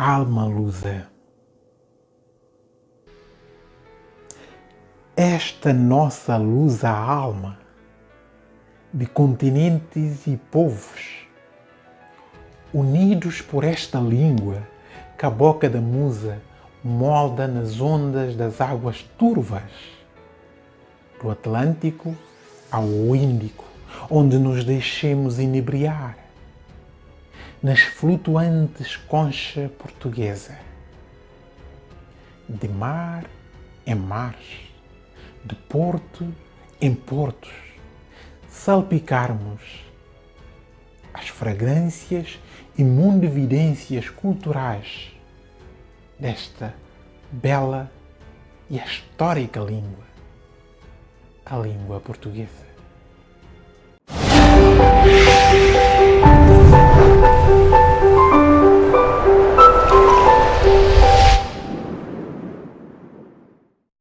alma lusa. Esta nossa lusa alma de continentes e povos, unidos por esta língua que a boca da musa molda nas ondas das águas turvas, do Atlântico ao Índico, onde nos deixemos inebriar nas flutuantes concha portuguesa. De mar em mares, de porto em portos, salpicarmos as fragrâncias e mundividências culturais desta bela e histórica língua, a língua portuguesa.